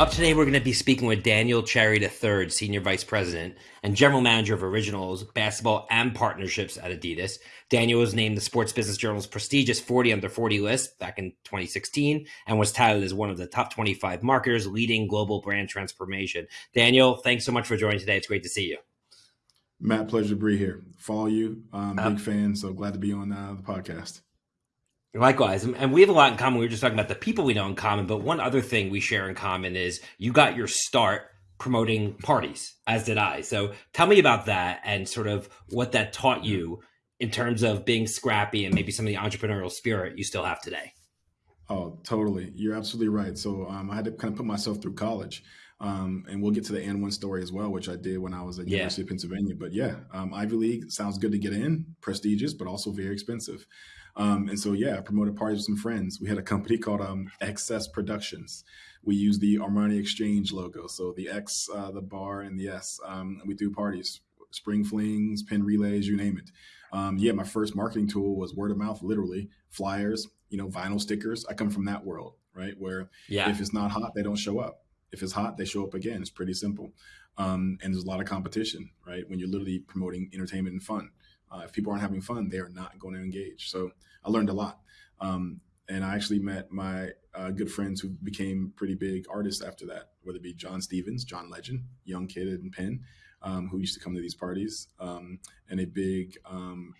Up today, we're going to be speaking with Daniel Cherry III, Senior Vice President and General Manager of Originals, Basketball, and Partnerships at Adidas. Daniel was named the Sports Business Journal's prestigious 40 under 40 list back in 2016 and was touted as one of the top 25 marketers leading global brand transformation. Daniel, thanks so much for joining today. It's great to see you. Matt, pleasure to be here. Follow you. Um, big fan. So glad to be on uh, the podcast. Likewise, and we have a lot in common. We were just talking about the people we know in common, but one other thing we share in common is you got your start promoting parties, as did I. So tell me about that and sort of what that taught you in terms of being scrappy and maybe some of the entrepreneurial spirit you still have today. Oh, totally. You're absolutely right. So um, I had to kind of put myself through college. Um, and we'll get to the AND1 story as well, which I did when I was at yeah. University of Pennsylvania. But yeah, um, Ivy League sounds good to get in, prestigious, but also very expensive. Um, and so, yeah, I promoted parties with some friends. We had a company called um, Excess Productions. We used the Armani Exchange logo. So the X, uh, the bar, and the S. Um, we do parties, spring flings, Penn Relays, you name it. Um, yeah, my first marketing tool was word of mouth, literally flyers, you know, vinyl stickers. I come from that world, right? Where yeah. if it's not hot, they don't show up. If it's hot, they show up again. It's pretty simple. Um, and there's a lot of competition, right? When you're literally promoting entertainment and fun. Uh, if people aren't having fun, they are not going to engage. So I learned a lot. Um, and I actually met my uh, good friends who became pretty big artists after that, whether it be John Stephens, John Legend, young kid in Penn, um, who used to come to these parties, um, and a big um,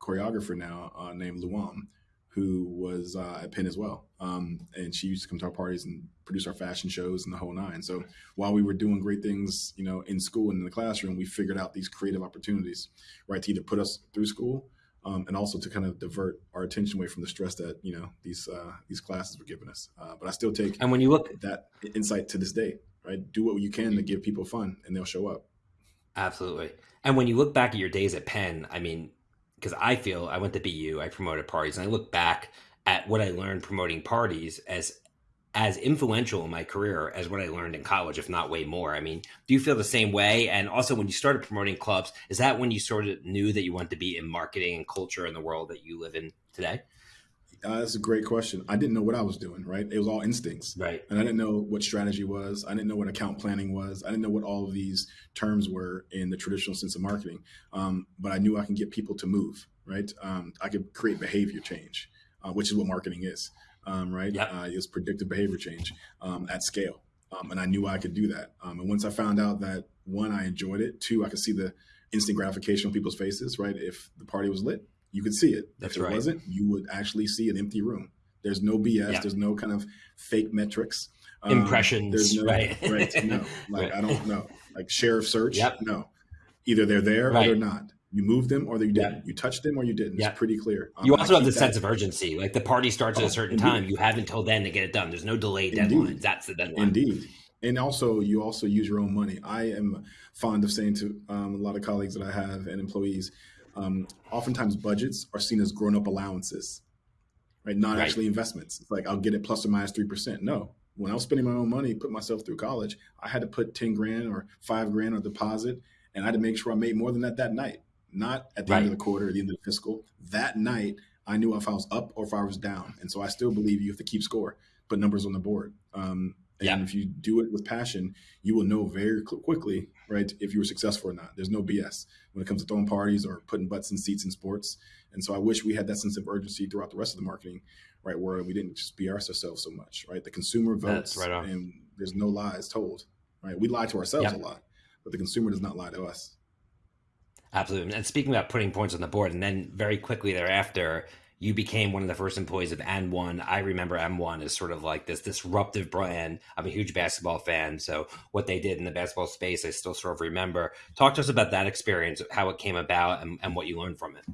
choreographer now uh, named Luam, who was uh, at Penn as well. Um, and she used to come to our parties and produce our fashion shows and the whole nine. So while we were doing great things, you know, in school and in the classroom, we figured out these creative opportunities, right, to either put us through school um, and also to kind of divert our attention away from the stress that you know these uh, these classes were giving us. Uh, but I still take and when you look that insight to this day, right? Do what you can to give people fun, and they'll show up. Absolutely. And when you look back at your days at Penn, I mean, because I feel I went to BU, I promoted parties, and I look back at what I learned promoting parties as as influential in my career as what I learned in college, if not way more. I mean, do you feel the same way? And also, when you started promoting clubs, is that when you sort of knew that you wanted to be in marketing and culture in the world that you live in today? Uh, that's a great question. I didn't know what I was doing, right? It was all instincts. Right. And I didn't know what strategy was. I didn't know what account planning was. I didn't know what all of these terms were in the traditional sense of marketing. Um, but I knew I can get people to move, right? Um, I could create behavior change, uh, which is what marketing is, um, right? Yep. Uh, it's predictive behavior change um, at scale. Um, and I knew I could do that. Um, and once I found out that one, I enjoyed it. Two, I could see the instant gratification on people's faces, right? If the party was lit, you could see it. That's if it right. wasn't, you would actually see an empty room. There's no BS. Yeah. There's no kind of fake metrics. Um, Impressions. There's no, right. right. No. Like, right. I don't know. Like share of search. Yep. No. Either they're there right. or they're not. You moved them or you didn't. Yep. You touched them or you didn't. Yep. It's pretty clear. Um, you also have the sense of urgency. Like the party starts oh, at a certain indeed. time. You have until then to get it done. There's no delay deadlines. That's the deadline. Indeed. And also, you also use your own money. I am fond of saying to um, a lot of colleagues that I have and employees, um, oftentimes budgets are seen as grown up allowances, right? Not right. actually investments. It's like I'll get it plus or minus three percent. No, when I was spending my own money, put myself through college, I had to put ten grand or five grand on deposit, and I had to make sure I made more than that that night. Not at the right. end of the quarter, or the end of the fiscal. That night, I knew if I was up or if I was down, and so I still believe you have to keep score, put numbers on the board. Um, and yeah. if you do it with passion, you will know very quickly, right, if you were successful or not. There's no BS when it comes to throwing parties or putting butts in seats in sports. And so I wish we had that sense of urgency throughout the rest of the marketing, right, where we didn't just BS ourselves so much, right? The consumer votes, right and there's no lies told, right? We lie to ourselves a lot, but the consumer does not lie to us. Absolutely. And speaking about putting points on the board, and then very quickly thereafter, you became one of the first employees of AND1. I remember AND1 as sort of like this disruptive brand. I'm a huge basketball fan, so what they did in the basketball space, I still sort of remember. Talk to us about that experience, how it came about, and, and what you learned from it.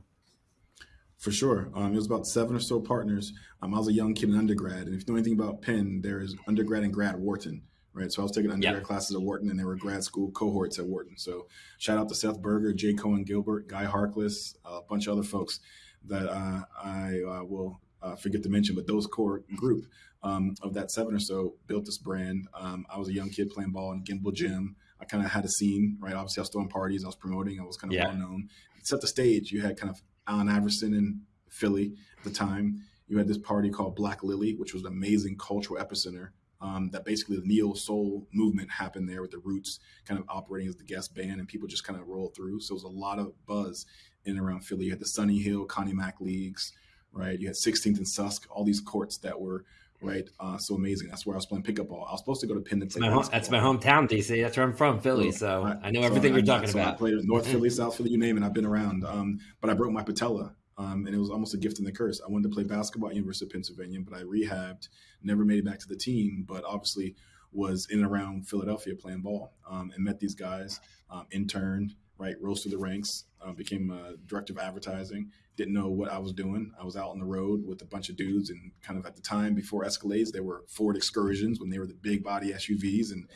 For sure. Um, it was about seven or so partners. Um, I was a young kid in undergrad, and if you know anything about Penn, there is undergrad and grad Wharton right? So I was taking undergrad yep. classes at Wharton, and there were grad school cohorts at Wharton. So shout out to Seth Berger, Jay Coen Gilbert, Guy Harkless, a bunch of other folks that uh, I uh, will uh, forget to mention, but those core group um, of that seven or so built this brand. Um, I was a young kid playing ball in Gimbel Gym. I kind of had a scene, right? Obviously, I was throwing parties, I was promoting, I was kind of yeah. well known. Set the stage. You had kind of Allen Iverson in Philly at the time. You had this party called Black Lily, which was an amazing cultural epicenter Um, that basically the neo soul movement happened there with the Roots kind of operating as the guest band, and people just kind of rolled through. So it was a lot of buzz in and around Philly. You had the Sonny Hill, Connie Mack leagues, right? You had 16th and Susk, all these courts that were right? Uh, so amazing. That's where I was playing pickup ball. I was supposed to go to Penn to. That's my, home, that's my hometown, DC. That's where I'm from, Philly. So I, I know everything so you're I, talking so about. I played North Philly, South Philly, you name it. I've been around. Um, but I broke my patella. Um, and it was almost a gift and the curse. I wanted to play basketball at University of Pennsylvania, but I rehabbed, never made it back to the team, but obviously was in and around Philadelphia playing ball um, and met these guys, um, interned, right, rose through the ranks, uh, became a director of advertising, didn't know what I was doing. I was out on the road with a bunch of dudes, and kind of at the time before Escalades, they were Ford Excursions when they were the big body SUVs, and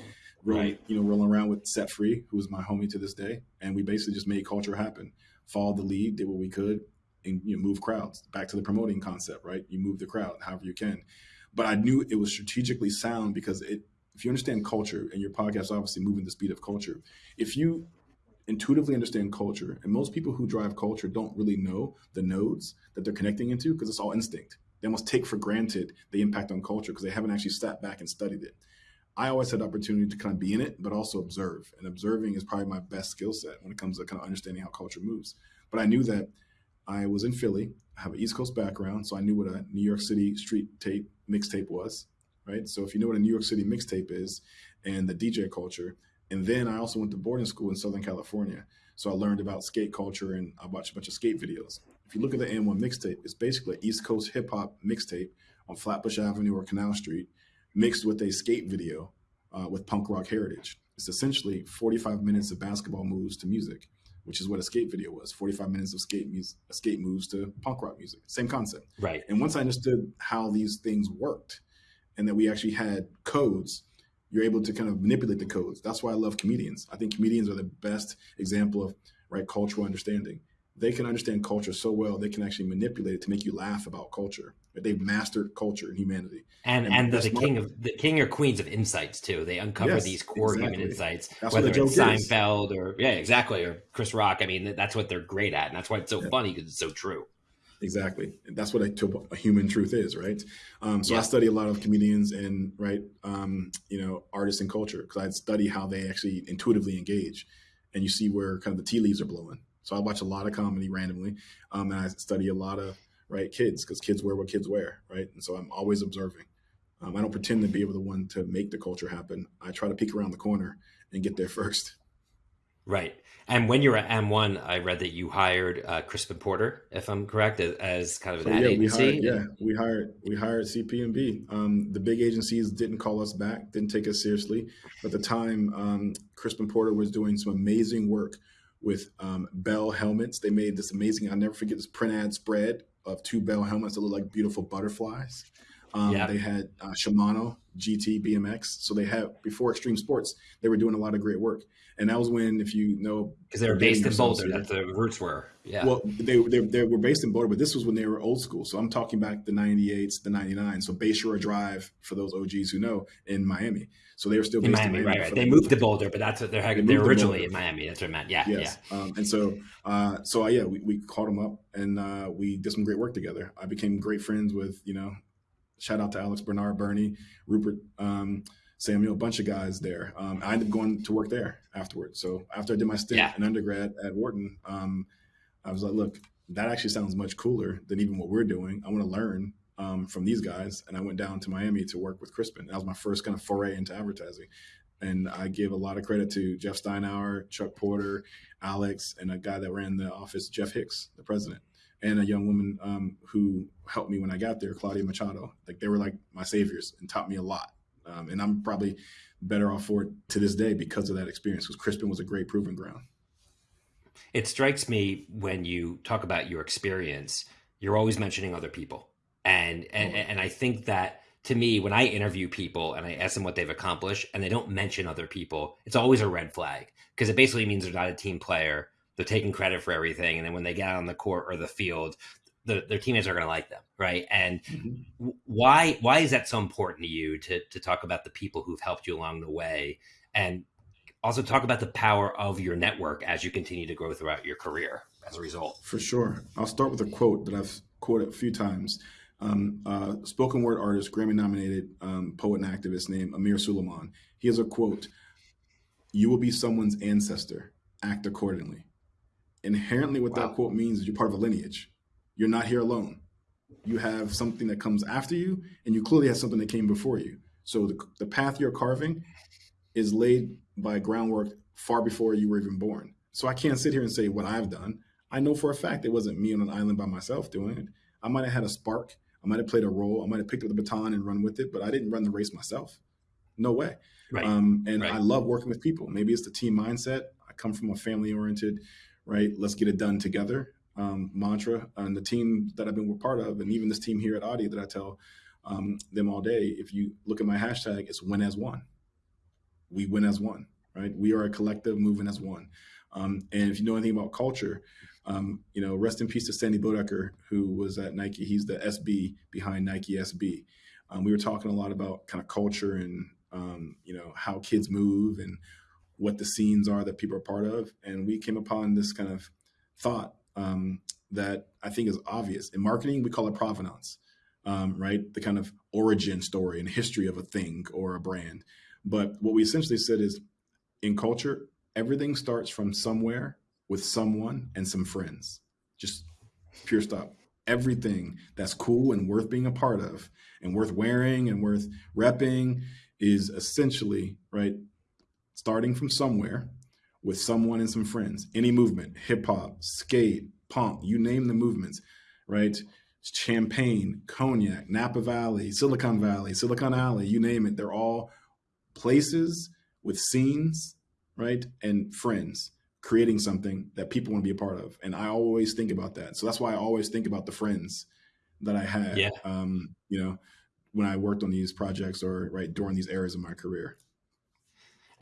rolling, right. you know, rolling around with Set Free, who was my homie to this day, and we basically just made culture happen. Followed the lead, did what we could, and you know, move crowds. Back to the promoting concept, right? You move the crowd however you can. But I knew it was strategically sound because it. If you understand culture, and your podcast obviously moving the speed of culture, if you intuitively understand culture. And most people who drive culture don't really know the nodes that they're connecting into because it's all instinct. They almost take for granted the impact on culture because they haven't actually sat back and studied it. I always had the opportunity to kind of be in it, but also observe. And observing is probably my best skill set when it comes to kind of understanding how culture moves. But I knew that I was in Philly. I have an East Coast background, so I knew what a New York City street tape mixtape was, right? So if you know what a New York City mixtape is and the DJ culture, and then I also went to boarding school in Southern California. So I learned about skate culture and I watched a bunch of skate videos. If you look at the AND1 mixtape, it's basically an East Coast hip hop mixtape on Flatbush Avenue or Canal Street, mixed with a skate video uh, with punk rock heritage. It's essentially 45 minutes of basketball moves to music, which is what a skate video was 45 minutes of skate, music, skate moves to punk rock music. Same concept. Right. And once I understood how these things worked and that we actually had codes, you're able to kind of manipulate the codes. That's why I love comedians. I think comedians are the best example of right cultural understanding. They can understand culture so well they can actually manipulate it to make you laugh about culture. They've mastered culture and humanity. And and, and the, the king of the king or queens of insights too. They uncover yes, these core exactly. human insights, that's whether it's Seinfeld is. or yeah, exactly, or Chris Rock. I mean, that's what they're great at, and that's why it's so yeah. funny because it's so true. Exactly. And that's what I a, a, human truth is, right? Um, so yeah. I study a lot of comedians and right, um, you know, artists and culture because I study how they actually intuitively engage, and you see where kind of the tea leaves are blowing. So I watch a lot of comedy randomly, um, and I study a lot of right kids because kids wear what kids wear, right? And so I'm always observing. Um, I don't pretend to be able the one to make the culture happen. I try to peek around the corner and get there first. Right. And when you were at AND1, I read that you hired uh, Crispin Porter, if I'm correct, as kind of an so, ad yeah, agency. We hired, yeah, we hired we hired CP&B. Um, the big agencies didn't call us back, didn't take us seriously. But at the time, um, Crispin Porter was doing some amazing work with um, Bell helmets. They made this amazing. I'll never forget this print ad spread of two Bell helmets that look like beautiful butterflies. Um, yeah. They had uh, Shimano GT BMX. So they had before Extreme Sports, they were doing a lot of great work. And that was when, if you know, because they were based in Boulder, that the roots were. Yeah. Well, they, they, they were based in Boulder, but this was when they were old school. So I'm talking back the 98s, the 99. So Bayshore Drive, for those OGs who know, in Miami. So they were still in Miami, in Miami, right? right. They moved to Boulder, but that's what they're they they're originally in Miami. That's what I meant. Yeah, yes. yeah. Um, and so, uh, so uh, yeah, we, we called them up and uh, we did some great work together. I became great friends with you know, shout out to Alex Bernard, Bernie, Rupert. Um, Samuel, a bunch of guys there. Um, I ended up going to work there afterwards. So after I did my stint yeah. in undergrad at Wharton, um, I was like, look, that actually sounds much cooler than even what we're doing. I want to learn um, from these guys. And I went down to Miami to work with Crispin. That was my first kind of foray into advertising. And I give a lot of credit to Jeff Steinhour, Chuck Porter, Alex, and a guy that ran the office, Jeff Hicks, the president, and a young woman um, who helped me when I got there, Claudia Machado. Like they were like my saviors and taught me a lot. Um, and I'm probably better off for it to this day because of that experience because Crispin was a great proving ground. It strikes me when you talk about your experience, you're always mentioning other people. And, and, oh. and I think that to me, when I interview people and I ask them what they've accomplished and they don't mention other people, it's always a red flag because it basically means they're not a team player. They're taking credit for everything. And then when they get on the court or the field, the, their teammates are going to like them, right? And mm-hmm. why why is that so important to you to to talk about the people who've helped you along the way, and also talk about the power of your network as you continue to grow throughout your career as a result? For sure, I'll start with a quote that I've quoted a few times. um, uh, spoken word artist, Grammy nominated um, poet and activist named Amir Sulaiman. He has a quote You will be someone's ancestor, act accordingly. Inherently, what wow. that quote means is you're part of a lineage. You're not here alone. You have something that comes after you, and you clearly have something that came before you. So the, the path you're carving is laid by groundwork far before you were even born. So I can't sit here and say what I've done. I know for a fact it wasn't me on an island by myself doing it. I might have had a spark. I might have played a role. I might have picked up the baton and run with it, but I didn't run the race myself. No way. Right. Um, and right. I love working with people. Maybe it's the team mindset. I come from a family oriented, right? Let's get it done together um, mantra. And the team that I've been part of, and even this team here at Audi that I tell um, them all day, if you look at my hashtag, it's win as one. We win as one, right? We are a collective moving as one. Um, and if you know anything about culture, um, you know, rest in peace to Sandy Bodecker, who was at Nike. He's the SB behind Nike SB. Um, we were talking a lot about kind of culture and um, you know how kids move and what the scenes are that people are part of. And we came upon this kind of thought um, that I think is obvious. In marketing, we call it provenance, um, right? The kind of origin story and history of a thing or a brand. But what we essentially said is in culture, everything starts from somewhere with someone and some friends. Just pure stop. Everything that's cool and worth being a part of and worth wearing and worth repping is essentially, right, starting from somewhere with someone and some friends. Any movement, hip hop, skate, punk, you name the movements, right? Champagne, cognac, Napa Valley, Silicon Valley, Silicon Alley, you name it. They're all places with scenes, right? And friends creating something that people want to be a part of. And I always think about that. So that's why I always think about the friends that I had, yeah. um, you know, when I worked on these projects or right during these eras of my career.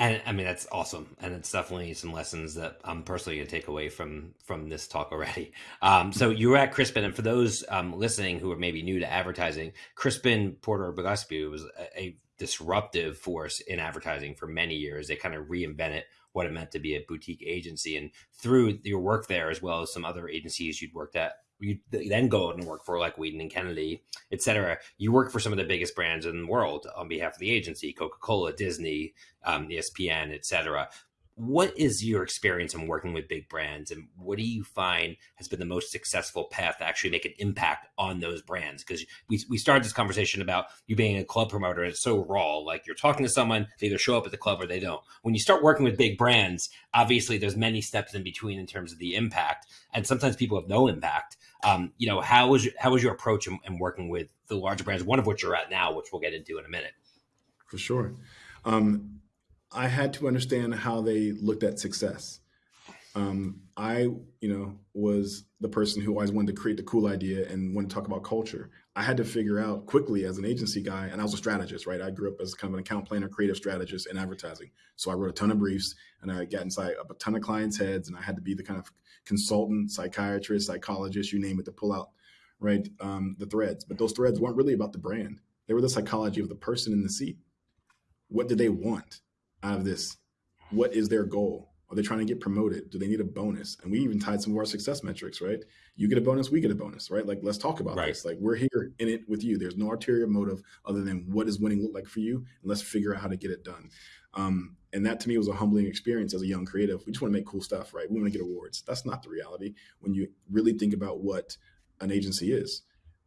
And I mean that's awesome, and it's definitely some lessons that I'm personally going to take away from from this talk already. Um, so you were at Crispin, and for those um, listening who are maybe new to advertising, Crispin Porter Gillespie was a, a disruptive force in advertising for many years. They kind of reinvented what it meant to be a boutique agency, and through your work there, as well as some other agencies you'd worked at you then go out and work for like Wieden and Kennedy, et cetera. You work for some of the biggest brands in the world on behalf of the agency, Coca-Cola, Disney, um, ESPN, et cetera. What is your experience in working with big brands and what do you find has been the most successful path to actually make an impact on those brands? Because we, we started this conversation about you being a club promoter and it's so raw. Like you're talking to someone they either show up at the club or they don't. When you start working with big brands obviously there's many steps in between in terms of the impact and sometimes people have no impact um, you know how was how was your approach in, in working with the larger brands one of which you're at now which we'll get into in a minute for sure um, I had to understand how they looked at success. Um, I, you know, was the person who always wanted to create the cool idea and wanted to talk about culture. I had to figure out quickly as an agency guy, and I was a strategist, right? I grew up as kind of an account planner, creative strategist in advertising. So I wrote a ton of briefs and I got inside of a ton of clients' heads, and I had to be the kind of consultant, psychiatrist, psychologist, you name it, to pull out right um, the threads. But those threads weren't really about the brand; they were the psychology of the person in the seat. What do they want? out of this? What is their goal? Are they trying to get promoted? Do they need a bonus? And we even tied some of our success metrics, right? You get a bonus, we get a bonus, right? Like, let's talk about right. this. Like, we're here in it with you. There's no ulterior motive other than what does winning look like for you? And let's figure out how to get it done. Um, and that to me was a humbling experience as a young creative. We just want to make cool stuff, right? We want to get awards. That's not the reality when you really think about what an agency is.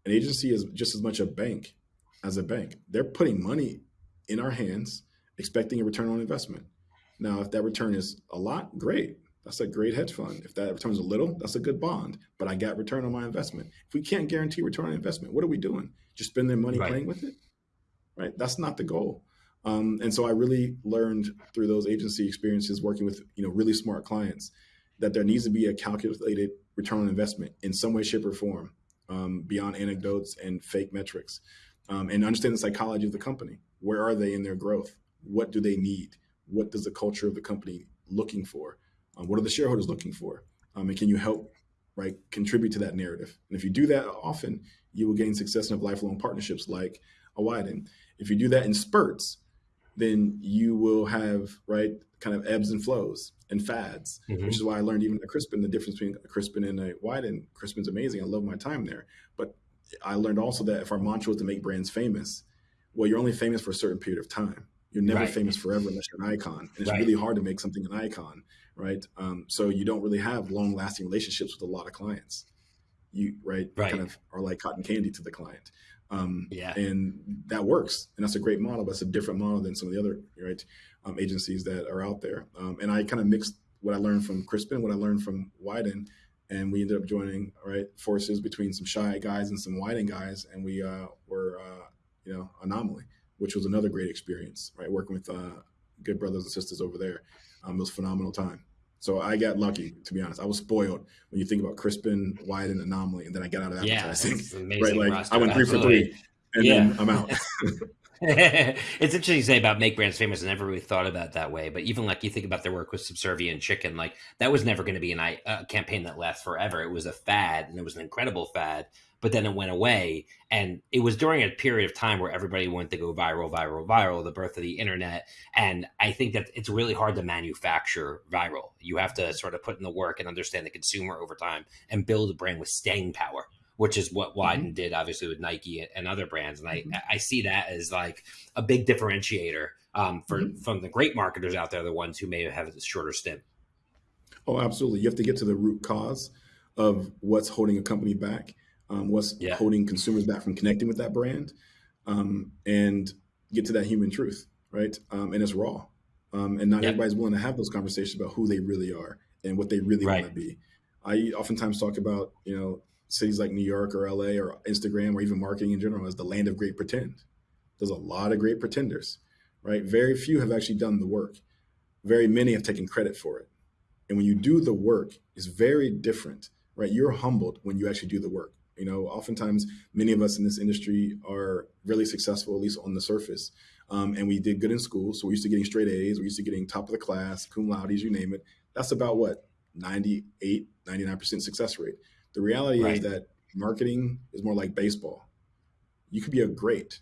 An agency is just as much a bank as a bank. They're putting money in our hands expecting a return on investment. Now, if that return is a lot, great. That's a great hedge fund. If that returns a little, that's a good bond. But I got return on my investment. If we can't guarantee return on investment, what are we doing? Just spend their money right. playing with it? Right? That's not the goal. Um, and so I really learned through those agency experiences working with you know really smart clients that there needs to be a calculated return on investment in some way, shape, or form um, beyond anecdotes and fake metrics, um, and understand the psychology of the company. Where are they in their growth? what do they need? What does the culture of the company looking for? Um, what are the shareholders looking for? Um, and can you help right contribute to that narrative? And if you do that often, you will gain success and have lifelong partnerships like a Wieden. If you do that in spurts, then you will have right kind of ebbs and flows and fads, mm-hmm. which is why I learned even at Crispin the difference between a Crispin and a Wieden. Crispin's amazing. I love my time there, but I learned also that if our mantra was to make brands famous, well, you're only famous for a certain period of time. You're never right. famous forever unless you're an icon. And it's right. really hard to make something an icon, right? Um, so you don't really have long lasting relationships with a lot of clients. You right, right. kind of are like cotton candy to the client. Um, yeah. And that works. And that's a great model. But it's a different model than some of the other right um, agencies that are out there. Um, and I kind of mixed what I learned from Crispin, what I learned from Wieden, and we ended up joining right forces between some shy guys and some Wieden guys, and we uh, were uh, you know anomaly, which was another great experience. Right, working with uh, good brothers and sisters over there, um, it was phenomenal time. So I got lucky, to be honest. I was spoiled when you think about Crispin, Wieden, Anomaly, and then I got out of advertising. Yeah, right, like roster. I went three Absolutely. for three, and yeah. then I'm out. it's interesting to say about make brands famous. I never really thought about that way. But even like you think about their work with Subservient Chicken, like that was never going to be an, a campaign that lasts forever. It was a fad, and it was an incredible fad but then it went away. And it was during a period of time where everybody wanted to go viral, viral, viral, the birth of the internet. And I think that it's really hard to manufacture viral. You have to sort of put in the work and understand the consumer over time and build a brand with staying power which is what Wieden mm-hmm. did, obviously with Nike and other brands. And I, mm-hmm. I see that as like a big differentiator um, for mm-hmm. from the great marketers out there, the ones who may have a shorter stint. Oh, absolutely. You have to get to the root cause of what's holding a company back um, what's yeah. holding consumers back from connecting with that brand, um, and get to that human truth, right? Um, and it's raw, um, and not everybody's willing to have those conversations about who they really are and what they really right. want to be. I oftentimes talk about you know cities like New York or LA or Instagram or even marketing in general as the land of great pretend. There's a lot of great pretenders, right? Very few have actually done the work. Very many have taken credit for it. And when you do the work, it's very different, right? You're humbled when you actually do the work. You know, oftentimes many of us in this industry are really successful, at least on the surface. Um, and we did good in school. So we're used to getting straight A's, we're used to getting top of the class, cum laude, you name it. That's about what, 98, 99% success rate. The reality right. is that marketing is more like baseball. You could be a great,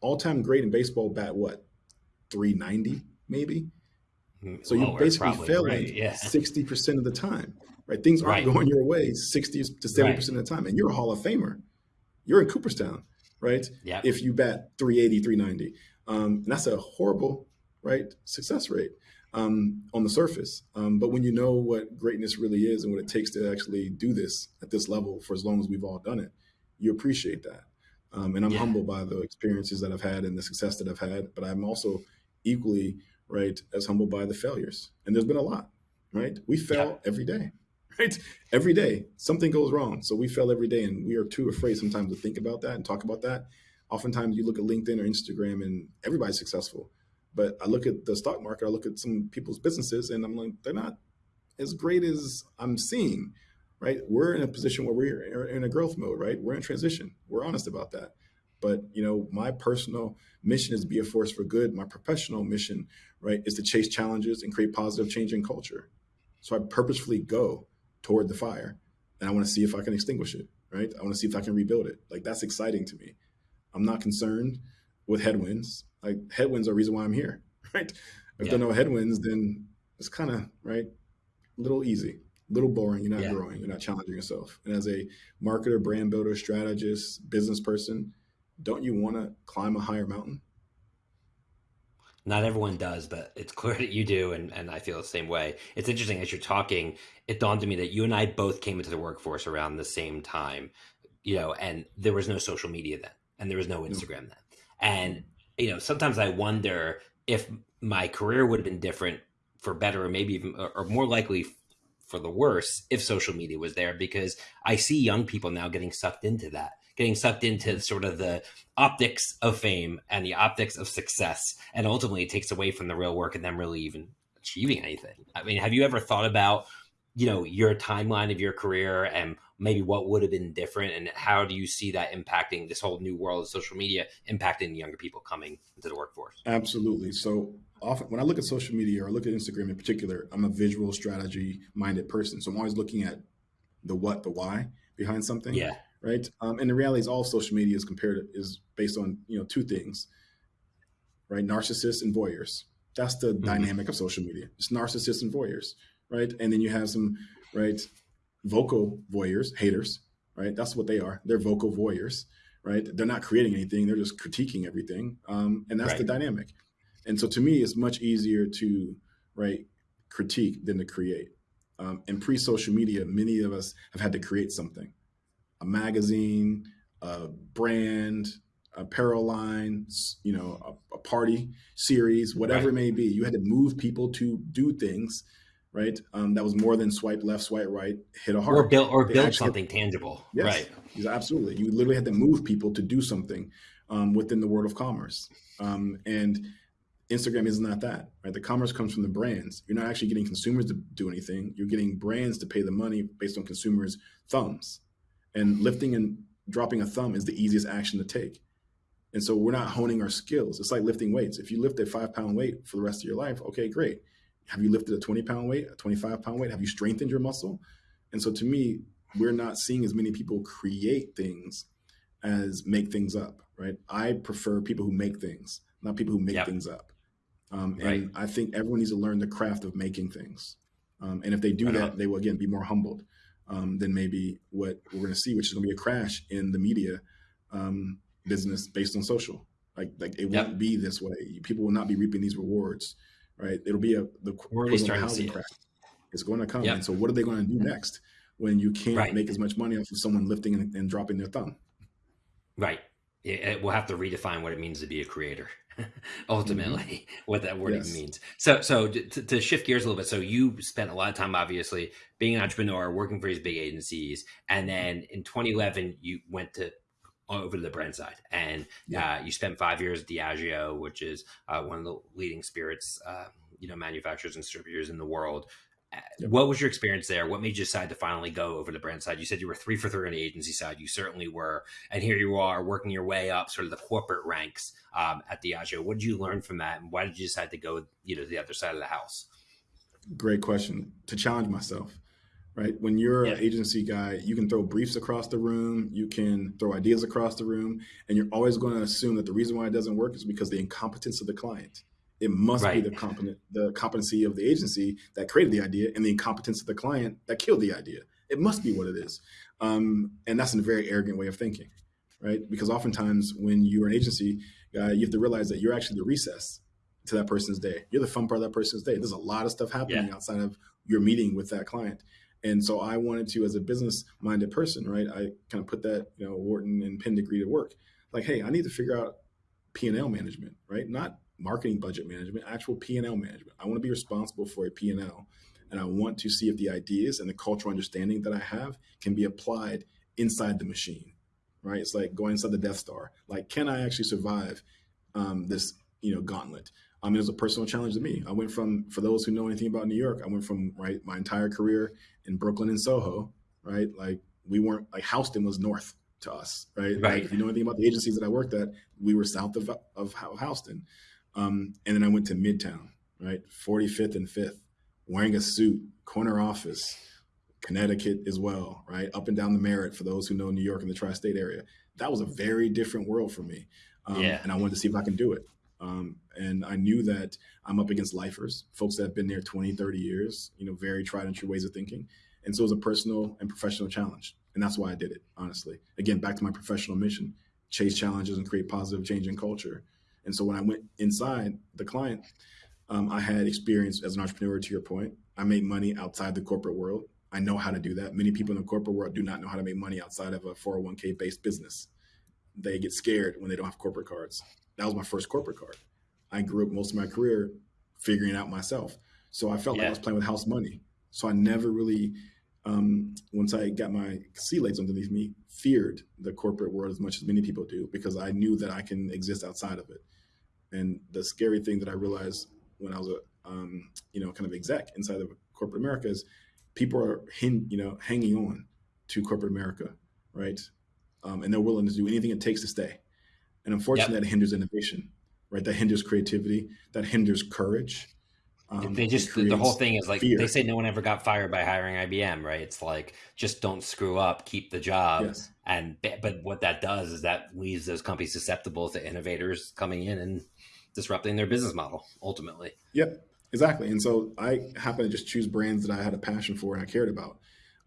all time great in baseball, bat what, 390 maybe? Mm, so you're basically failing right, yeah. 60% of the time right? Things aren't right. going your way 60 to 70% right. of the time. And you're a Hall of Famer. You're in Cooperstown, right? Yeah. If you bat 380, 390. Um, and that's a horrible, right, success rate um, on the surface. Um, but when you know what greatness really is and what it takes to actually do this at this level for as long as we've all done it, you appreciate that. Um, and I'm yeah. humbled by the experiences that I've had and the success that I've had. But I'm also equally, right, as humbled by the failures. And there's been a lot, right? We fail every day right? Every day, something goes wrong. So we fail every day, and we are too afraid sometimes to think about that and talk about that. Oftentimes, you look at LinkedIn or Instagram, and everybody's successful. But I look at the stock market, I look at some people's businesses, and I'm like, they're not as great as I'm seeing, right? We're in a position where we're in a growth mode, right? We're in transition. We're honest about that. But you know, my personal mission is to be a force for good. My professional mission, right, is to chase challenges and create positive change in culture. So I purposefully go toward the fire and I want to see if I can extinguish it, right? I want to see if I can rebuild it. Like that's exciting to me. I'm not concerned with headwinds. Like headwinds are the reason why I'm here, right? If yeah. there are no headwinds, then it's kind of right, a little easy, a little boring. You're not yeah. growing. You're not challenging yourself. And as a marketer, brand builder, strategist, business person, don't you want to climb a higher mountain? Not everyone does, but it's clear that you do, and, and I feel the same way. It's interesting as you're talking, it dawned on me that you and I both came into the workforce around the same time, you know, and there was no social media then, and there was no mm. Instagram then. And, you know, sometimes I wonder if my career would have been different for better, or maybe even, or more likely for the worse if social media was there, because I see young people now getting sucked into that getting sucked into sort of the optics of fame and the optics of success. And ultimately, it takes away from the real work and them really even achieving anything. I mean, have you ever thought about, you know, your timeline of your career and maybe what would have been different? And how do you see that impacting this whole new world of social media, impacting younger people coming into the workforce? Absolutely. So, often when I look at social media or look at Instagram in particular, I'm a visual strategy minded person. So, I'm always looking at the what, the why behind something. Yeah right? Um, and the reality is all social media is compared is based on you know two things, right? Narcissists and voyeurs. That's the mm-hmm. dynamic of social media. It's narcissists and voyeurs, right? And then you have some right vocal voyeurs, haters, right? That's what they are. They're vocal voyeurs, right? They're not creating anything. They're just critiquing everything. Um, and that's right. the dynamic. And so to me, it's much easier to, right, critique than to create. Um, and pre-social media, many of us have had to create something, a magazine, a brand, a apparel line, you know, a, a party series, whatever right. it may be. You had to move people to do things right? Um, that was more than swipe left, swipe right, hit a heart, or build or build something tangible. Yes, right? Absolutely, you literally had to move people to do something um, within the world of commerce, um, and Instagram is not that. Right, the commerce comes from the brands. You're not actually getting consumers to do anything. You're getting brands to pay the money based on consumers' thumbs, and lifting and dropping a thumb is the easiest action to take. And so we're not honing our skills. It's like lifting weights. If you lift a five pound weight for the rest of your life, okay, great have you lifted a 20 pound weight, a 25 pound weight? Have you strengthened your muscle? And so to me, we're not seeing as many people create things as make things up, right? I prefer people who make things, not people who make yep. things up. Um, and right. I think everyone needs to learn the craft of making things. Um, and if they do that, they will again be more humbled um, than maybe what we're going to see, which is going to be a crash in the media um, business based on social. Like, like it yep. won't be this way. People will not be reaping these rewards right? It'll be a the housing crash. It. It's going to come. Yep. And so, what are they going to do next when you can't right. make as much money off of someone lifting and, and dropping their thumb? Right. It, we'll have to redefine what it means to be a creator. ultimately mm-hmm. what that word yes. means so so to, to, shift gears a little bit so you spent a lot of time obviously being an entrepreneur working for these big agencies and then in 2011 you went to over to the brand side. And yeah. uh, you spent five years at Diageo, which is uh, one of the leading spirits, uh, you know, manufacturers and distributors in the world. Yep. What was your experience there? What made you decide to finally go over the brand side? You said you were three for three on the agency side. You certainly were, and here you are working your way up, sort of the corporate ranks um, at Diageo. What did you learn from that, and why did you decide to go, you know, the other side of the house? Great question. To challenge myself, right? When you're yeah. an agency guy, you can throw briefs across the room, you can throw ideas across the room, and you're always going to assume that the reason why it doesn't work is because the incompetence of the client. It must right. be the competent the competency of the agency that created the idea and the incompetence of the client that killed the idea. It must be what it is. Um, and that's a very arrogant way of thinking, right? Because oftentimes when you're an agency guy, you have to realize that you're actually the recess to that person's day. You're the fun part of that person's day. There's a lot of stuff happening yeah. outside of your meeting with that client. And so I wanted to, as a business minded person, right, I kind of put that, you know, Wharton and Penn degree to work. Like, hey, I need to figure out P&L management, right? Not marketing budget management, actual P&L management. I want to be responsible for a P&L and I want to see if the ideas and the cultural understanding that I have can be applied inside the machine, right? It's like going inside the Death Star. Like, can I actually survive um, this, you know, gauntlet? I mean, it was a personal challenge to me. I went from, for those who know anything about New York, I went from right my entire career in Brooklyn and Soho, right? Like we weren't like Houston was north to us, right? Right. Like, if you know anything about the agencies that I worked at, we were south of of Houston, um, and then I went to Midtown, right, 45th and Fifth, wearing a suit, corner office, Connecticut as well, right, up and down the Merritt for those who know New York and the tri-state area. That was a very different world for me, um, yeah. and I wanted to see if I can do it. Um, and I knew that I'm up against lifers, folks that have been there 20, 30 years, you know, very tried and true ways of thinking. And so it was a personal and professional challenge. And that's why I did it, honestly. Again, back to my professional mission, chase challenges and create positive change in culture. And so when I went inside the client, um, I had experience as an entrepreneur, to your point. I made money outside the corporate world. I know how to do that. Many people in the corporate world do not know how to make money outside of a 401k based business. They get scared when they don't have corporate cards that was my first corporate card. I grew up most of my career figuring out myself. So I felt yeah. like I was playing with house money. So I never really, um, once I got my sea legs underneath me, feared the corporate world as much as many people do because I knew that I can exist outside of it. And the scary thing that I realized when I was a, um, you know, kind of exec inside of corporate America is people are, hin- you know, hanging on to corporate America, right? Um, and they're willing to do anything it takes to stay. And unfortunately, yep. that hinders innovation, right? That hinders creativity, that hinders courage. Um, they just the whole thing is like fear. they say no one ever got fired by hiring IBM, right? It's like just don't screw up, keep the job, yes. and but what that does is that leaves those companies susceptible to innovators coming in and disrupting their business model ultimately. Yep, exactly. And so I happen to just choose brands that I had a passion for and I cared about.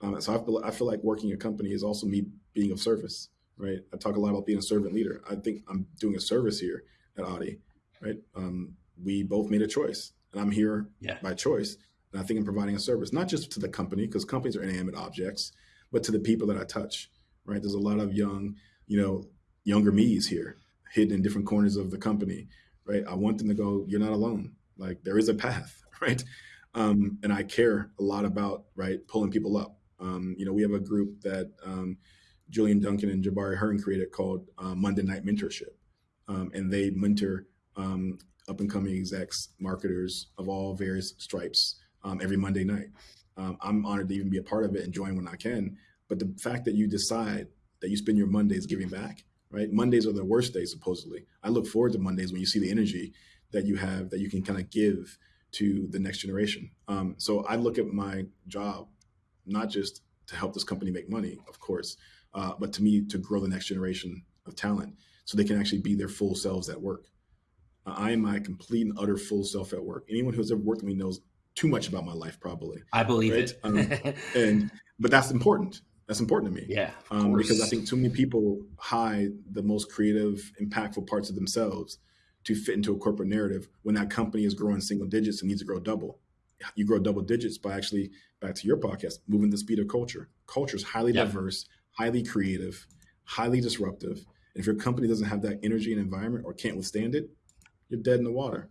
Um, so I feel, I feel like working a company is also me being of service, right? I talk a lot about being a servant leader. I think I'm doing a service here at Audi, right? Um, we both made a choice, and I'm here yeah. by choice. And I think I'm providing a service, not just to the company, because companies are inanimate objects, but to the people that I touch, right? There's a lot of young, you know, younger me's here, hidden in different corners of the company, right? I want them to go, you're not alone. Like there is a path, right? Um, and I care a lot about, right, pulling people up. Um, you know, we have a group that um, Julian Duncan and Jabari Hearn created called uh, Monday Night Mentorship. Um, and they mentor um, up and coming execs, marketers of all various stripes um, every Monday night. Um, I'm honored to even be a part of it and join when I can. But the fact that you decide that you spend your Mondays giving back, right? Mondays are the worst days, supposedly. I look forward to Mondays when you see the energy that you have that you can kind of give to the next generation. Um, so I look at my job not just to help this company make money, of course, uh, but to me to grow the next generation of talent so they can actually be their full selves at work. I am my complete and utter full self at work. Anyone who's ever worked with me knows too much about my life, probably. I believe right? it. um, and but that's important. That's important to me. Yeah, um, because I think too many people hide the most creative, impactful parts of themselves to fit into a corporate narrative when that company is growing single digits and needs to grow double. You grow double digits by actually, back to your podcast, moving the speed of culture. Culture is highly diverse, highly creative, highly disruptive. And if your company doesn't have that energy and environment or can't withstand it, you're dead in the water.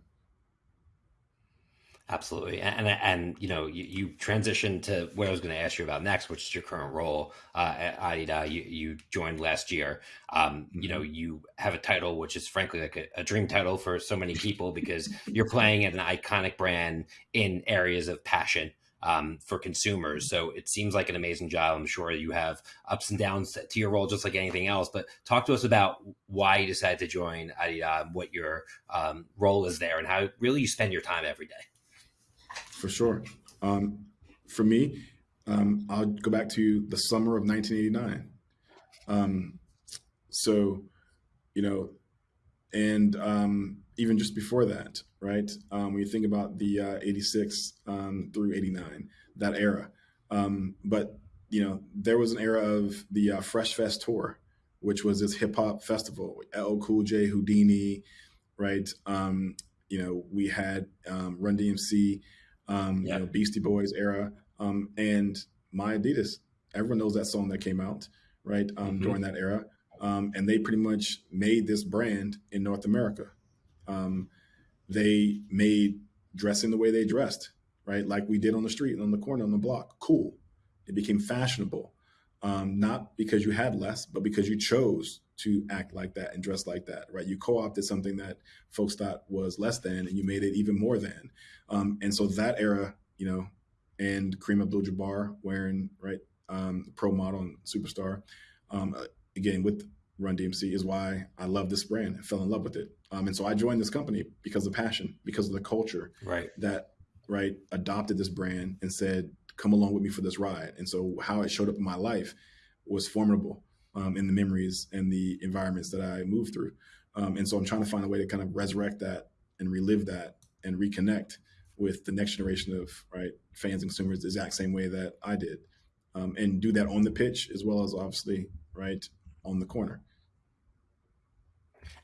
Absolutely, and and, and you know you, you transitioned to what I was going to ask you about next, which is your current role uh, at Adidas. You, you joined last year. Um, you know mm-hmm. you have a title which is frankly like a, a dream title for so many people because you're playing at an iconic brand in areas of passion um, for consumers. So it seems like an amazing job. I'm sure you have ups and downs to your role, just like anything else. But talk to us about why you decided to join Adidas, what your um, role is there, and how really you spend your time every day for sure. Um, for me, um, I'll go back to the summer of 1989. Um, so, you know, and um, even just before that, right? Um, when you think about the uh, 86 um, through 89, that era. but, you know, there was an era of the uh, Fresh Fest tour, which was this hip hop festival. LL Cool J, Whodini, right? you know, we had Run DMC, um, yeah. you know, Beastie Boys era, um, and My Adidas. Everyone knows that song that came out right um, mm-hmm. during that era, um, and they pretty much made this brand in North America. Um, they made dressing the way they dressed, right, like we did on the street, on the corner, on the block, cool. It became fashionable, um, not because you had less, but because you chose to act like that and dress like that, right? You co-opted something that folks thought was less than, and you made it even more than. Um, and so that era, you know, and Kareem Abdul-Jabbar wearing right um, pro model and superstar, um, again with Run DMC is why I love this brand and fell in love with it. Um, and so I joined this company because of passion, because of the culture right. that right adopted this brand and said, "Come along with me for this ride." And so how it showed up in my life was formidable um, in the memories and the environments that I moved through. Um, and so I'm trying to find a way to kind of resurrect that and relive that and reconnect with the next generation of right fans and consumers the exact same way that I did, um, and do that on the pitch as well as obviously right on the corner.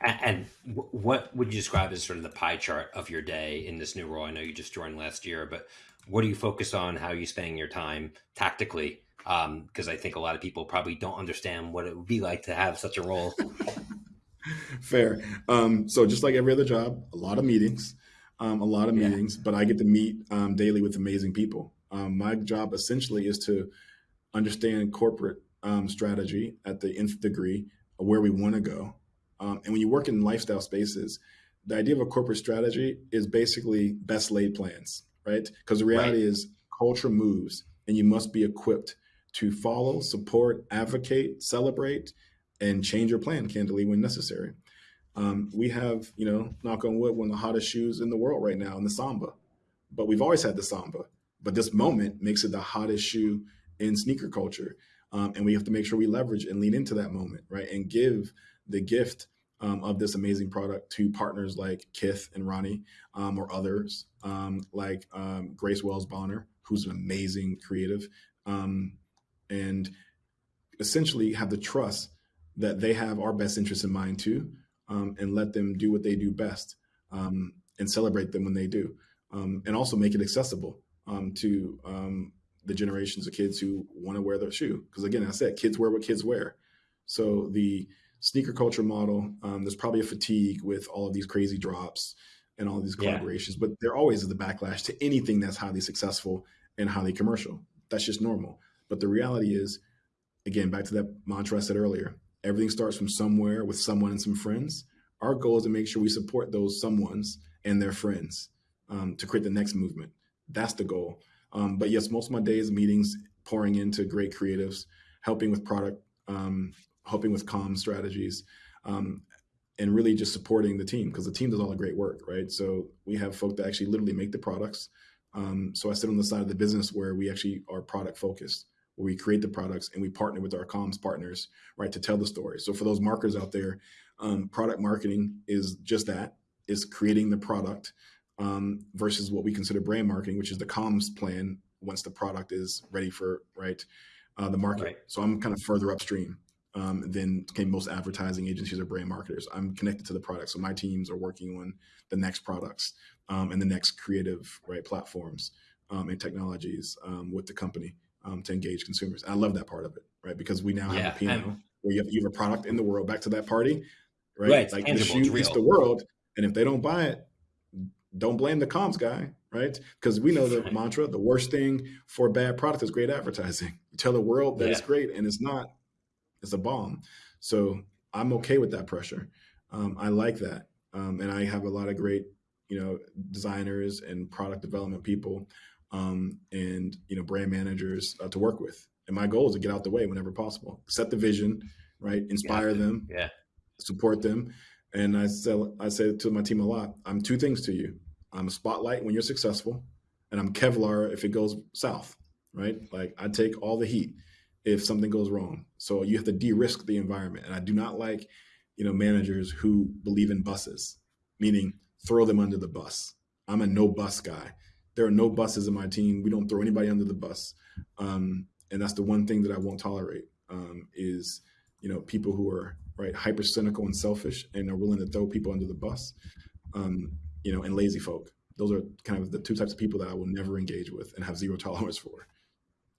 And what would you describe as sort of the pie chart of your day in this new role? I know you just joined last year, but what do you focus on? How are you spending your time tactically because um, I think a lot of people probably don't understand what it would be like to have such a role. Fair. Um, so just like every other job, a lot of meetings, um, a lot of yeah. meetings, but I get to meet um, daily with amazing people. Um, my job essentially is to understand corporate um, strategy at the nth degree of where we want to go. And when you work in lifestyle spaces, the idea of a corporate strategy is basically best laid plans, right? Because the reality right. is culture moves and you must be equipped to follow, support, advocate, celebrate, and change your plan candidly when necessary. Um, we have, you know, knock on wood, one of the hottest shoes in the world right now in the Samba. But we've always had the Samba. But this moment makes it the hottest shoe in sneaker culture. Um, and we have to make sure we leverage and lean into that moment, right? And give the gift um, of this amazing product to partners like Kith and Ronnie um, or others um, like um, Grace Wales Bonner, who's an amazing creative. Um, and essentially have the trust that they have our best interests in mind too, and let them do what they do best and celebrate them when they do, and also make it accessible to the generations of kids who want to wear their shoe. Because again, I said kids wear what kids wear. So the sneaker culture model, um, there's probably a fatigue with all of these crazy drops and all these collaborations, yeah. but there always is the backlash to anything that's highly successful and highly commercial. That's just normal. But the reality is, again, back to that mantra I said earlier, everything starts from somewhere with someone and some friends. Our goal is to make sure we support those someones and their friends um, to create the next movement. That's the goal. Um, but yes, most of my days meetings pouring into great creatives, helping with product, um, helping with com strategies, um, and really just supporting the team because the team does all the great work, right? So we have folk that actually literally make the products. Um, so I sit on the side of the business where we actually are product focused, where we create the products and we partner with our comms partners, right, to tell the story. So for those marketers out there, um, product marketing is just that: is creating the product um, versus what we consider brand marketing, which is the comms plan once the product is ready for right uh, the market. Right. So I'm kind of further upstream um, than okay, most advertising agencies or brand marketers. I'm connected to the product, so my teams are working on the next products um, and the next creative right platforms um, and technologies um, with the company um, to engage consumers. And I love that part of it, right? Because we now yeah, have a P&L where you have, you have a product in the world. Back to that party, right? right like tangible, the shoe is the world, and if they don't buy it, don't blame the comms guy, right? Because we know the mantra: the worst thing for a bad product is great advertising. You tell the world that yeah. it's great, and it's not. It's a bomb. So I'm okay with that pressure. Um, I like that, um, and I have a lot of great, you know, designers and product development people, um, and you know, brand managers uh, to work with. And my goal is to get out the way whenever possible, set the vision, right, inspire yeah. them, yeah, support them, and I say I say to my team a lot. I'm two things to you. I'm a spotlight when you're successful, and I'm Kevlar if it goes south, right? Like I take all the heat if something goes wrong. So you have to de-risk the environment. And I do not like, you know, managers who believe in buses, meaning throw them under the bus. I'm a no bus guy. There are no buses in my team. We don't throw anybody under the bus. Um, and that's the one thing that I won't tolerate um, is, you know, people who are right hyper cynical and selfish and are willing to throw people under the bus. Um, you know, and lazy folk. Those are kind of the two types of people that I will never engage with and have zero tolerance for.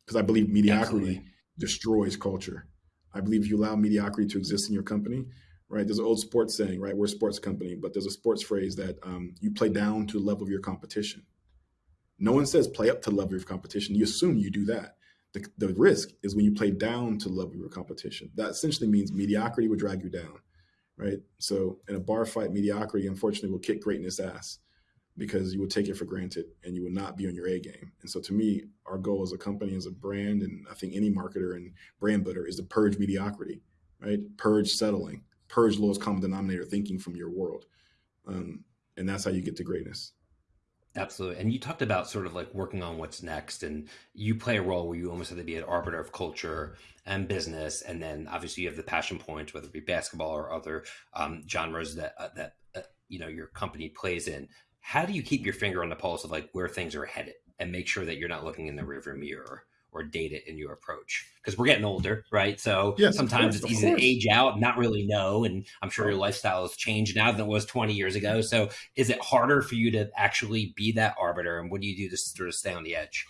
Because I believe mediocrity Absolutely. Destroys culture. I believe if you allow mediocrity to exist in your company, right? There's an old sports saying, right? We're a sports company, but there's a sports phrase that um, you play down to the level of your competition. No one says play up to the level of your competition. You assume you do that. The, the risk is when you play down to the level of your competition. That essentially means mediocrity would drag you down right? So in a bar fight, mediocrity unfortunately will kick greatness ass because you will take it for granted and you will not be on your A game. And so to me, our goal as a company, as a brand, and I think any marketer and brand builder is to purge mediocrity, right? Purge settling, purge lowest common denominator thinking from your world. Um, and that's how you get to greatness. Absolutely. And you talked about sort of like working on what's next, and you play a role where you almost have to be an arbiter of culture and business. And then obviously you have the passion points, whether it be basketball or other um, genres that, uh, that, uh, you know, your company plays in. How do you keep your finger on the pulse of like where things are headed and make sure that you're not looking in the rearview mirror? or date it in your approach because we're getting older, right? So yes, sometimes course, it's easy to age out, not really know. And I'm sure your lifestyle has changed now than it was 20 years ago. So is it harder for you to actually be that arbiter? And what do you do to sort of stay on the edge?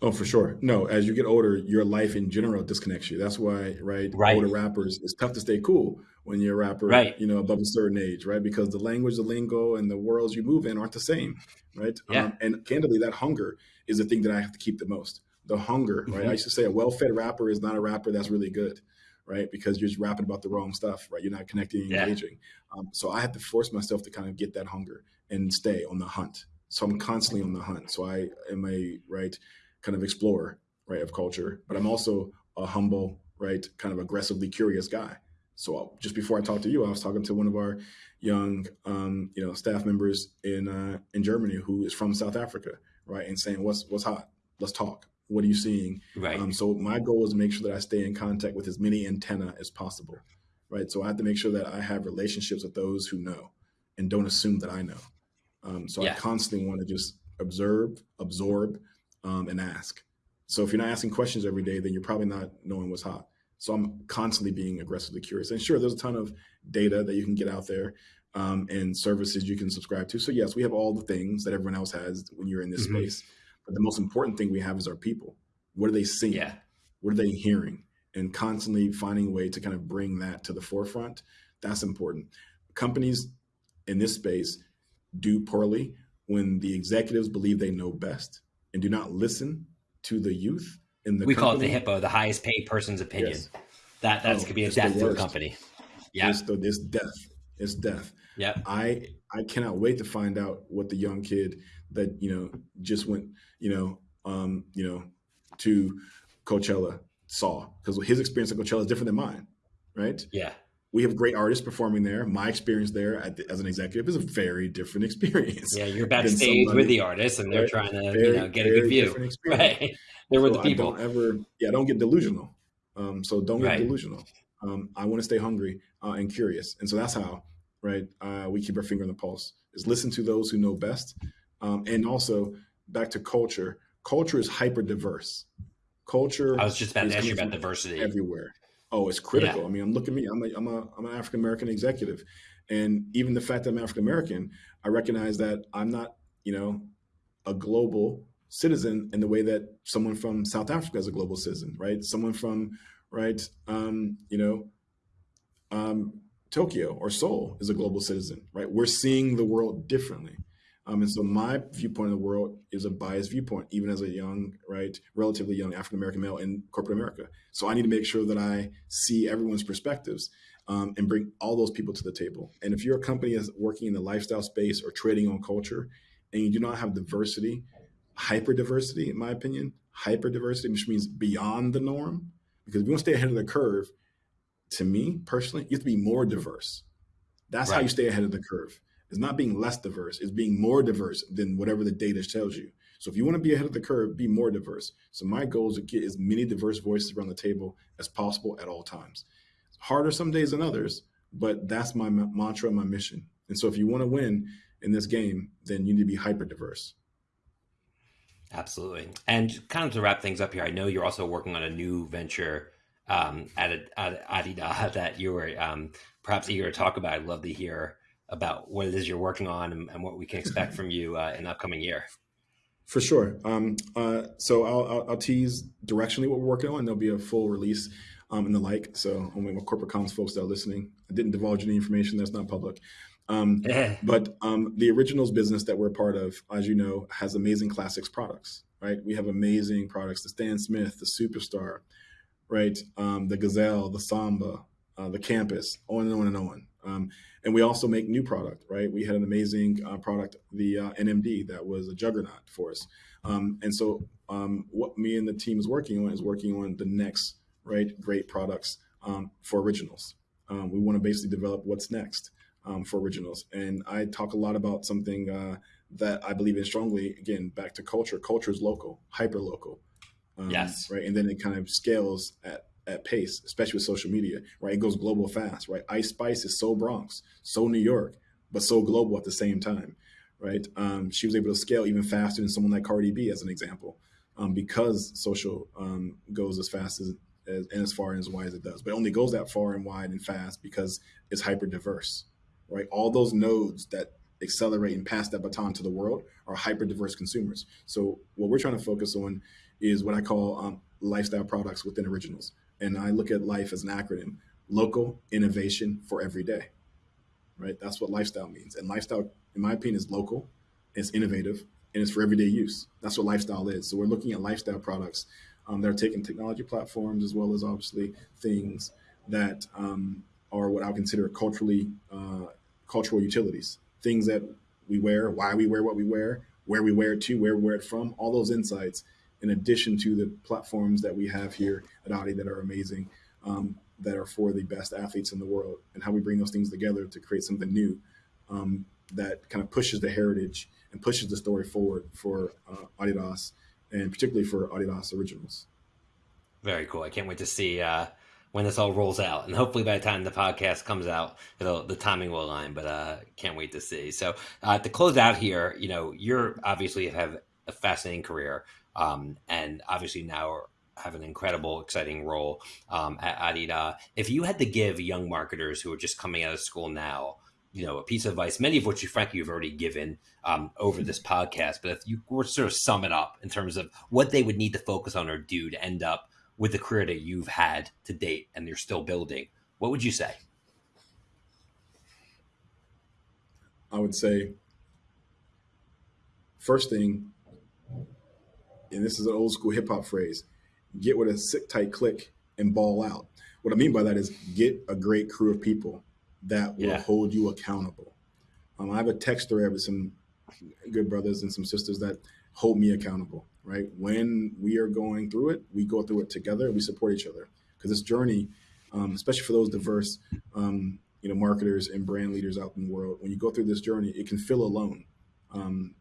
Oh, for sure. No, as you get older, your life in general disconnects you. That's why, right? right. Older rappers, it's tough to stay cool when you're a rapper, right. you know, above a certain age, right? Because the language, the lingo, and the worlds you move in aren't the same, right? Yeah. Um, and candidly, that hunger is the thing that I have to keep the most the hunger, right? Mm-hmm. I used to say a well-fed rapper is not a rapper that's really good, right? Because you're just rapping about the wrong stuff, right? You're not connecting and engaging. Um, so I have to force myself to kind of get that hunger and stay on the hunt. So I'm constantly on the hunt. So I am a right kind of explorer, right, of culture, but I'm also a humble, right, kind of aggressively curious guy. So uh, just before I talked to you, I was talking to one of our young, um, you know, staff members in uh, in Germany who is from South Africa, right, and saying, "What's what's hot? Let's talk." What are you seeing? Right. Um, so my goal is to make sure that I stay in contact with as many antenna as possible. Right. So I have to make sure that I have relationships with those who know and don't assume that I know. Um, so yeah. I constantly want to just observe, absorb, um, and ask. So if you're not asking questions every day, then you're probably not knowing what's hot. So I'm constantly being aggressively curious. And sure, there's a ton of data that you can get out there um, and services you can subscribe to. So yes, we have all the things that everyone else has when you're in this mm-hmm. space. But the most important thing we have is our people. What are they seeing? Yeah. What are they hearing? And constantly finding a way to kind of bring that to the forefront. That's important. Companies in this space do poorly when the executives believe they know best and do not listen to the youth in the we company. call it the hippo the highest paid person's opinion. Yes. that that's oh, could be a death to a company. Yeah. It's, it's death. It's death. Yeah i i cannot wait to find out what the young kid that you know just went you know um you know to coachella saw. Because his experience at coachella is different than mine right? Yeah we have great artists performing there. My experience there the, as an executive is a very different experience. Yeah, you're backstage with the artists, and they're trying to very, you know, get a good view. Right, they're with so the people. I don't ever, yeah, don't get delusional. Um, so don't get right. delusional. Um, I want to stay hungry uh, and curious, and so that's how right uh, we keep our finger on the pulse. Is listen to those who know best, um, and also back to culture. Culture is hyper diverse. Culture. I was just about to ask you about diversity everywhere. Oh, it's critical. Yeah. I mean, I'm looking at me. I'm a, I'm a, I'm an African American executive, and even the fact that I'm African American, I recognize that I'm not, you know, a global citizen in the way that someone from South Africa is a global citizen, right? Someone from, right, um, you know, um, Tokyo or Seoul is a global citizen, right? We're seeing the world differently. Um, and so my viewpoint of the world is a biased viewpoint, even as a young, right, relatively young African American male in corporate America. So I need to make sure that I see everyone's perspectives um, and bring all those people to the table. And if you're a company that's working in the lifestyle space or trading on culture, and you do not have diversity, hyper diversity, in my opinion, hyper diversity, which means beyond the norm, because if you want to stay ahead of the curve, to me personally, you have to be more diverse. That's right. how you stay ahead of the curve. It's not being less diverse, it's being more diverse than whatever the data tells you. So if you want to be ahead of the curve, be more diverse. So my goal is to get as many diverse voices around the table as possible at all times. It's harder some days than others, but that's my mantra my mission. And so if you want to win in this game, then you need to be hyper diverse. Absolutely. And kind of to wrap things up here, I know you're also working on a new venture um, at, at Adidas that you were um, perhaps eager to talk about. I'd love to hear about what it is you're working on and, and what we can expect from you uh, in the upcoming year. For sure. Um, uh, so I'll, I'll, I'll, tease directionally what we're working on. There'll be a full release um, and the like. So only my corporate comms folks that are listening, I didn't divulge any information that's not public. Um, but um, the originals business that we're part of, as you know, has amazing classics products, right? We have amazing products, the Stan Smith, the Superstar, right? Um, the Gazelle, the Samba, uh, the Campus, on and on and on. And we also make new product, right? We had an amazing uh, product, the uh, NMD, that was a juggernaut for us. Um, and so, um, what me and the team is working on is working on the next, right, great products um, for originals. Um, we want to basically develop what's next um, for originals. And I talk a lot about something uh, that I believe in strongly. Again, back to culture. Culture is local, hyper local. Um, yes. Right. And then it kind of scales at at pace, especially with social media, right? It goes global fast, right? Ice Spice is so Bronx, so New York, but so global at the same time, right? Um, she was able to scale even faster than someone like Cardi B, as an example, um, because social um, goes as fast as, as, and as far and as wide as it does. But it only goes that far and wide and fast because it's hyper diverse, right? All those nodes that accelerate and pass that baton to the world are hyper diverse consumers. So what we're trying to focus on is what I call um, lifestyle products within originals and I look at life as an acronym local innovation for every day. Right? That's what lifestyle means. And lifestyle, in my opinion, is local, it's innovative, and it's for everyday use. That's what lifestyle is. So we're looking at lifestyle products um, that are taking technology platforms as well as obviously things that um, are what I would consider culturally uh, cultural utilities. Things that we wear, why we wear what we wear, where we wear it to, where we wear it from, all those insights in addition to the platforms that we have here at Audi that are amazing, um, that are for the best athletes in the world, and how we bring those things together to create something new um, that kind of pushes the heritage and pushes the story forward for uh, Adidas, and particularly for Adidas Originals. Very cool. I can't wait to see uh, when this all rolls out, and hopefully by the time the podcast comes out, the timing will align. But uh, can't wait to see. So uh, to close out here, you know, you're obviously have a fascinating career. Um, and obviously now have an incredible, exciting role um, at Adidas. If you had to give young marketers who are just coming out of school now, you know, a piece of advice, many of which you frankly you've already given um, over this podcast, but if you were to sort of sum it up in terms of what they would need to focus on or do to end up with the career that you've had to date and you're still building, what would you say? I would say, first thing, and this is an old school hip hop phrase get with a sick tight click and ball out. What I mean by that is get a great crew of people that will yeah. hold you accountable. Um, I have a text thread with some good brothers and some sisters that hold me accountable, right? When we are going through it, we go through it together, we support each other. Because this journey, um, especially for those diverse, um, you know, marketers and brand leaders out in the world, when you go through this journey, it can feel alone. Um,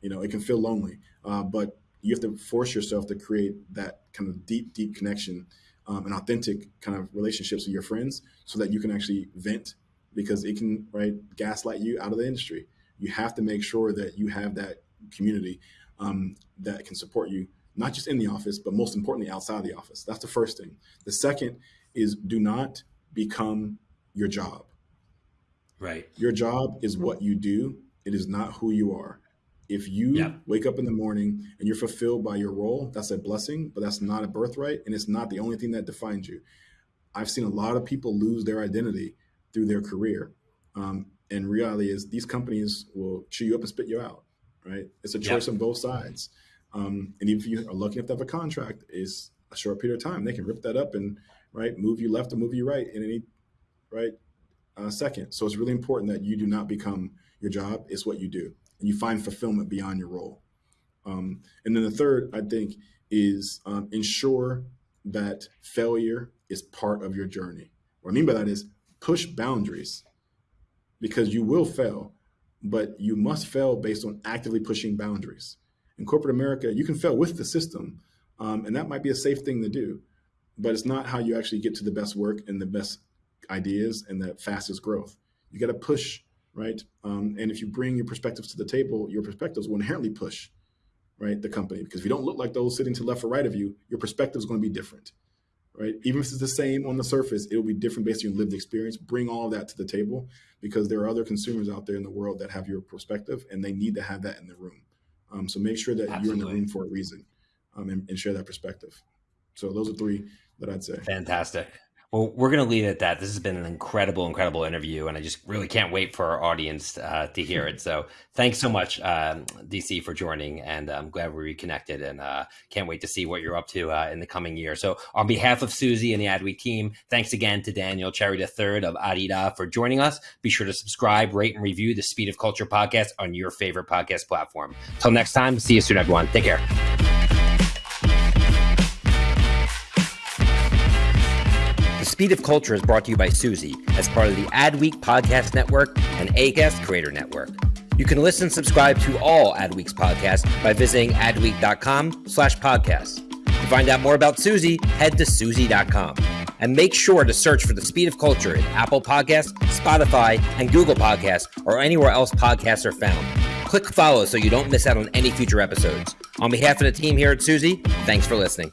you know, it can feel lonely. Uh, but you have to force yourself to create that kind of deep, deep connection um, and authentic kind of relationships with your friends so that you can actually vent because it can right gaslight you out of the industry. You have to make sure that you have that community um, that can support you, not just in the office, but most importantly outside the office. That's the first thing. The second is do not become your job. Right. Your job is what you do. It is not who you are. If you yeah. wake up in the morning and you're fulfilled by your role, that's a blessing, but that's not a birthright. And it's not the only thing that defines you. I've seen a lot of people lose their identity through their career. Um, and reality is these companies will chew you up and spit you out, right? It's a choice yeah. on both sides. Um, and even if you are lucky enough to have a contract, is a short period of time. They can rip that up and right move you left or move you right in any right uh, second. So it's really important that you do not become your job. It's what you do, and you find fulfillment beyond your role. Um, and then the third, I think, is um, ensure that failure is part of your journey. What I mean by that is push boundaries because you will fail, but you must fail based on actively pushing boundaries. In corporate America, you can fail with the system, um, and that might be a safe thing to do, but it's not how you actually get to the best work and the best ideas and the fastest growth. You got to push, right? Um, and if you bring your perspectives to the table, your perspectives will inherently push, right, the company. Because if you don't look like those sitting to left or right of you, your perspective is going to be different right? Even if it's the same on the surface, it will be different based on your lived experience. Bring all of that to the table because there are other consumers out there in the world that have your perspective and they need to have that in the room. Um, so make sure that Absolutely. you're in the room for a reason um, and, and share that perspective. So those are three that I'd say. Fantastic. Well, we're going to leave it at that. This has been an incredible, incredible interview, and I just really can't wait for our audience uh, to hear it. So, thanks so much, um, DC, for joining, and I'm glad we reconnected, and uh, can't wait to see what you're up to uh, in the coming year. So, on behalf of Suzy and the Adweek team, thanks again to Daniel Cherry III of Adidas for joining us. Be sure to subscribe, rate, and review the Speed of Culture podcast on your favorite podcast platform. Till next time, see you soon, everyone. Take care. Speed of Culture is brought to you by Suzy as part of the Adweek Podcast Network and Acast Creator Network. You can listen and subscribe to all Adweek's podcasts by visiting adweek.com slash podcasts. To find out more about Suzy, head to Suzy.com. And make sure to search for the Speed of Culture in Apple Podcasts, Spotify, and Google Podcasts, or anywhere else podcasts are found. Click follow so you don't miss out on any future episodes. On behalf of the team here at Suzy, thanks for listening.